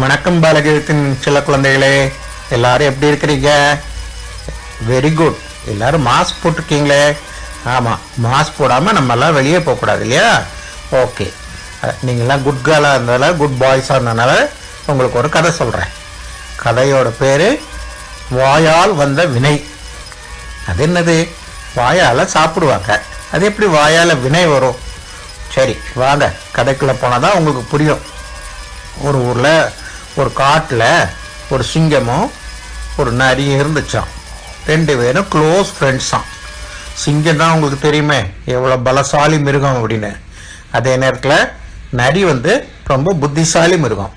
வணக்கம் பாலகீதத்தின் சில குழந்தைகளே எல்லாரும் எப்படி இருக்கிறீங்க? வெரி குட் எல்லாரும் மாஸ்க் போட்டிருக்கீங்களே? ஆமாம் மாஸ்க் போடாமல் நம்மெல்லாம் வெளியே போகக்கூடாது இல்லையா? ஓகே நீங்கள்லாம் குட் கேர்ளாக இருந்ததால குட் பாய்ஸாக இருந்ததுனால உங்களுக்கு ஒரு கதை சொல்கிறேன் கதையோட பேர் வாயால் வந்த வினை. அது என்னது? வாயால் சாப்பிடுவாங்க. அது எப்படி வாயால் வினை வரும்? சரி வாங்க. கதைக்குள்ளே போனால் தான் உங்களுக்கு புரியும். ஒரு ஊரில் ஒரு காட்டில் ஒரு சிங்கமும் ஒரு நரியும் இருந்துச்சான் ரெண்டு பேரும் க்ளோஸ் ஃப்ரெண்ட்ஸாம் சிங்கம் தான் உங்களுக்கு தெரியுமே எவ்வளோ பலசாலி மிருகம் அப்படின்னு. அதே நேரத்தில் நரி வந்து ரொம்ப புத்திசாலி மிருகம்.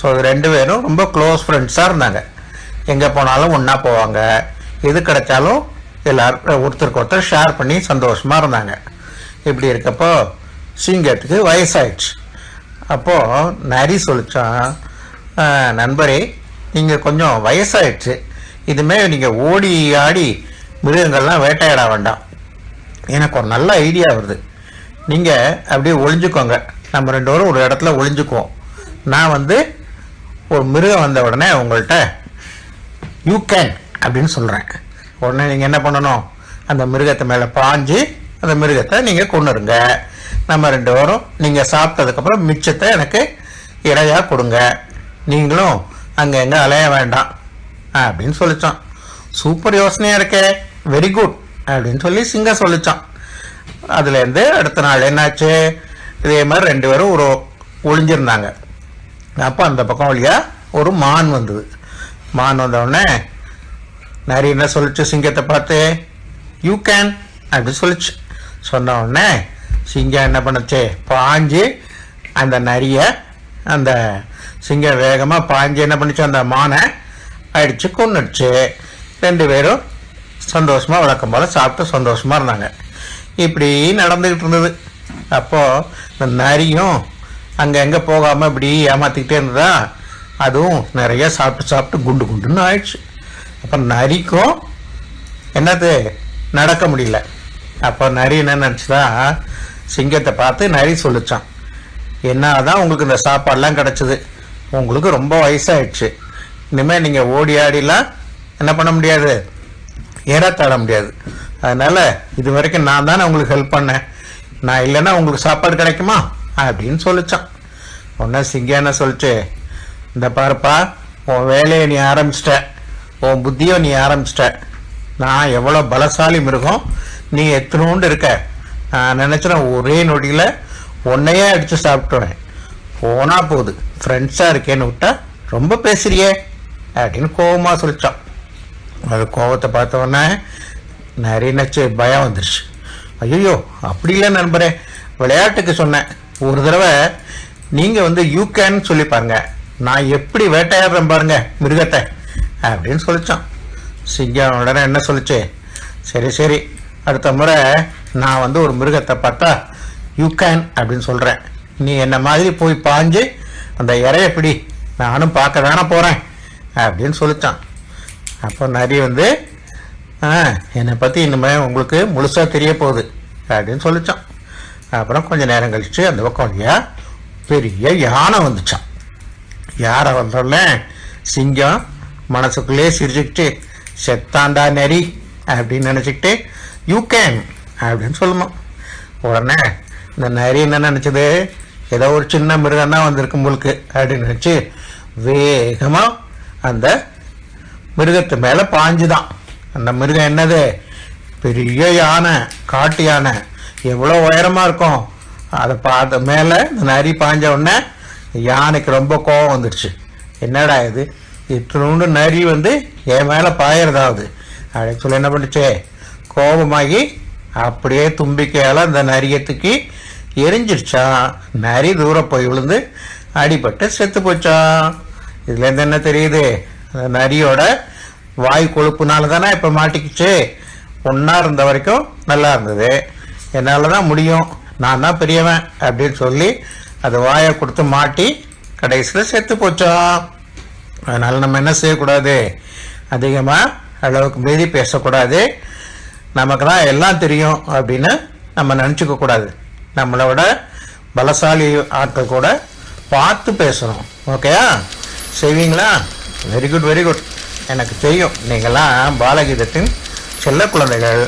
ஸோ ரெண்டு பேரும் ரொம்ப க்ளோஸ் ஃப்ரெண்ட்ஸாக இருந்தாங்க. எங்கே போனாலும் ஒன்றா போவாங்க. எது கிடைச்சாலும் எல்லாரும் ஒருத்தருக்கு ஒருத்தர் ஷேர் பண்ணி சந்தோஷமாக இருந்தாங்க. இப்படி இருக்கப்போ சிங்கத்துக்கு வயசாயிடுச்சு. அப்போது நரி சொல்லிச்சான் நண்பரே நீங்கள் கொஞ்சம் வயசாயிடுச்சு. இதுமாரி நீங்கள் ஓடி ஆடி மிருகங்கள்லாம் வேட்டையாட வேண்டாம். எனக்கு ஒரு நல்ல ஐடியா வருது. நீங்கள் அப்படியே ஒளிஞ்சுக்கோங்க. நம்ம ரெண்டு பேரும் ஒரு இடத்துல ஒளிஞ்சுக்குவோம். நான் வந்து ஒரு மிருகம் வந்த உடனே உங்கள்கிட்ட யூ கேன் அப்படின்னு சொல்கிறேன் உடனே நீங்கள் என்ன பண்ணணும்? அந்த மிருகத்தை மேலே பாஞ்சு அந்த மிருகத்தை நீங்கள் கொண்டுருங்க நம்ம ரெண்டு பேரும் நீங்கள் சாப்பிட்டதுக்கப்புறம் மிச்சத்தை எனக்கு இடையாக கொடுங்க. நீங்களும் அங்கே எங்கே அலைய வேண்டாம். அப்படின்னு சொல்லித்தான் சூப்பர் யோசனையாக இருக்கே. வெரி குட் அப்படின்னு சொல்லி சிங்கம் சொல்லித்தான் அதுலேருந்து அடுத்த நாள் என்னாச்சு? இதே மாதிரி ரெண்டு பேரும் ஒரு ஒளிஞ்சிருந்தாங்க. அப்போ அந்த பக்கம் வழியா ஒரு மான் வந்தது. மான் வந்தவுடனே நரி என்ன சொல்லிச்சு சிங்கத்தை பார்த்து? யூ கேன் அப்படி சொல்லிச்சு. சொன்ன உடனே சிங்கம் என்ன பண்ணுச்சு? பாஞ்சு அந்த நரியை அந்த சிங்கம் வேகமாக பாஞ்சு என்ன பண்ணிச்சு அந்த மானை அடித்து கொண்டுடுச்சு ரெண்டு பேரும் சந்தோஷமாக வழக்கம் போல் சாப்பிட்டு சந்தோஷமாக இருந்தாங்க. இப்படி நடந்துக்கிட்டு இருந்தது. அப்போது இந்த நரியும் அங்கே எங்கே போகாமல் இப்படி ஏமாற்றிக்கிட்டே இருந்ததா? அதுவும் நிறைய சாப்பிட்டு சாப்பிட்டு குண்டு குண்டுன்னு ஆயிடுச்சு. அப்போ நரிக்கும் என்னது? நடக்க முடியல. அப்போ நரி என்ன நினச்சதா? சிங்கத்தை பார்த்து நரி சொல்லிச்சான். என்னதான் உங்களுக்கு இந்த சாப்பாடெலாம் கிடச்சிது? உங்களுக்கு ரொம்ப வயசாயிடுச்சு. இனிமேல் நீங்கள் ஓடி ஆடிலாம் என்ன பண்ண முடியாது? ஏறத்தாட முடியாது. அதனால் இது வரைக்கும் நான் தானே உங்களுக்கு ஹெல்ப் பண்ணேன். நான் இல்லைன்னா உங்களுக்கு சாப்பாடு கிடைக்குமா? அப்படின்னு சொல்லிச்சான். உடனே சிங்கம் என்ன சொல்லிச்சு? இந்த பாருப்பா உன் வேலையை நீ ஆரம்பிச்சிட்ட. உன் புத்தியை நீ ஆரம்பிச்சிட்ட. நான் எவ்வளோ பலசாலி மிருகம். நீ எத்தனோண்டு இருக்க? நான் நினச்சினேன் ஒரே நொடியில் உன்னையே அடித்து சாப்பிட்டுவேன் போனால் போகுது. ஃப்ரெண்ட்ஸாக இருக்கேன்னு விட்டா ரொம்ப பேசுறியே? அப்படின்னு கோபமாக சொல்லிச்சான் அது கோபத்தை பார்த்தோன்னே நிறைய நச்சு பயம் வந்துருச்சு. ஐயோ அப்படி இல்லை நண்பரே விளையாட்டுக்கு சொன்னேன். ஒரு தடவை நீங்கள் வந்து யூ கேன்னு சொல்லி பாருங்க. நான் எப்படி வேட்டையாடுறேன் பாருங்க மிருகத்தை அப்படின்னு சொல்லித்தான் சிங்கம் உடனே என்ன சொல்லிச்சு? சரி சரி. அடுத்த முறை நான் வந்து ஒரு மிருகத்தை பார்த்தா யூ கேன் அப்படின்னு சொல்கிறேன் நீ என்ன மாதிரி போய் பாஞ்சு அந்த இறைய பிடி. நானும் பார்க்க தானே போகிறேன் அப்படின்னு சொல்லிச்சான். அப்போ நரி வந்து என்னை பற்றி இனிமேல் உங்களுக்கு முழுசாக தெரிய போகுது அப்படின்னு சொல்லிச்சான். அப்புறம் கொஞ்சம் நேரம் கழித்து அந்த பக்கம் வழியாக பெரிய யானை வந்துச்சான். யாரை வந்தோடனே சிங்கம் மனசுக்குள்ளே சிரிச்சுக்கிட்டு செத்தாண்டா நரி அப்படின்னு நினச்சிக்கிட்டு யூ கேன் அப்படின்னு சொல்லணும் உடனே இந்த நரி என்ன நினச்சது? ஏதோ ஒரு சின்ன மிருகம் தான் வந்திருக்கு உங்களுக்கு அப்படின்னு நினச்சி வேகமாக அந்த மிருகத்து மேலே பாஞ்சுதான். அந்த மிருகம் என்னது? பெரிய யானை காட்டு யானை. எவ்வளோ உயரமாக இருக்கும்? அதை பார்த்த மேலே இந்த நரி பாஞ்ச உடனே யானைக்கு ரொம்ப கோபம் வந்துடுச்சு என்னடா இது? இத்தினோண்டு நரி வந்து என் மேலே பாயறதாவது? அப்படின்னு சொல்லி என்ன பண்ணுச்சு? கோபமாகி அப்படியே தும்பிக்கையால் அந்த நரியத்துக்கு எரிஞ்சிடுச்சா நரி தூரம் போய் விழுந்து அடிபட்டு செத்து போச்சான் இதுலேருந்து என்ன தெரியுது? நரியோட வாய் கொழுப்புனால தானே இப்போ மாட்டிக்கிச்சு. ஒன்றா இருந்த வரைக்கும் நல்லா இருந்தது. என்னால் தான் முடியும். நான் தான் பெரியவன் அப்படின்னு சொல்லி அது வாயை கொடுத்து மாட்டி கடைசியில் செத்து போச்சோம் அதனால் நம்ம என்ன செய்யக்கூடாது? அதிகமாக அளவுக்கு மீறி பேசக்கூடாது. நமக்கு தான் எல்லாம் தெரியும் அப்படின்னு நம்ம நினச்சிக்க கூடாது. நம்மளை விட பலசாலி ஆட்கள் கூட பார்த்து பேசணும் ஓகேயா செய்வீங்களா வெரி குட் வெரி குட் எனக்கு தெரியும். நீங்களாம் பாலகீதத்தின் செல்ல குழந்தைகள்.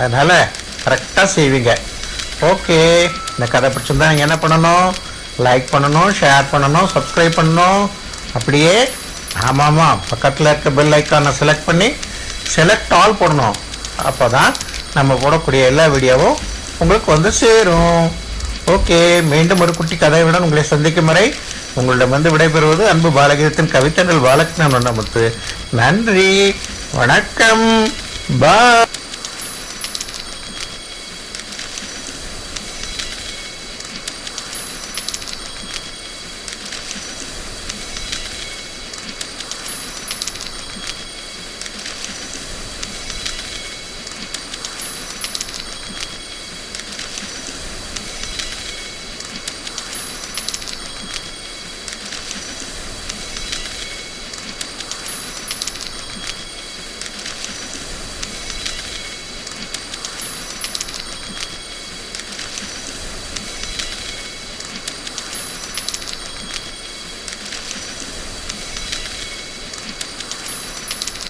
அதனால் கரெக்டாக செய்வீங்க. ஓகே இந்த கதை பிடிச்சிருந்தா நீங்கள் என்ன பண்ணணும்? லைக் பண்ணணும் ஷேர் பண்ணணும் சப்ஸ்கிரைப் பண்ணணும். அப்படியே ஆமாம் ஆமாம் பக்கத்தில் இருக்க பெல் ஐக்கானை செலக்ட் பண்ணி செலக்ட் ஆல் போடணும். அப்போ தான் நம்ம போடக்கூடிய எல்லா வீடியோவும் உங்களுக்கு வந்து சேரும். ஓகே மீண்டும் ஒரு குட்டி கதையுடன் உங்களை சந்திக்கும் வரை உங்களிடம் வந்து விடைபெறுவது அன்பு பாலகீதத்தின் கவித்தங்கள் பாலகிருஷ்ணன் வண்ணமுத்து நன்றி வணக்கம் பா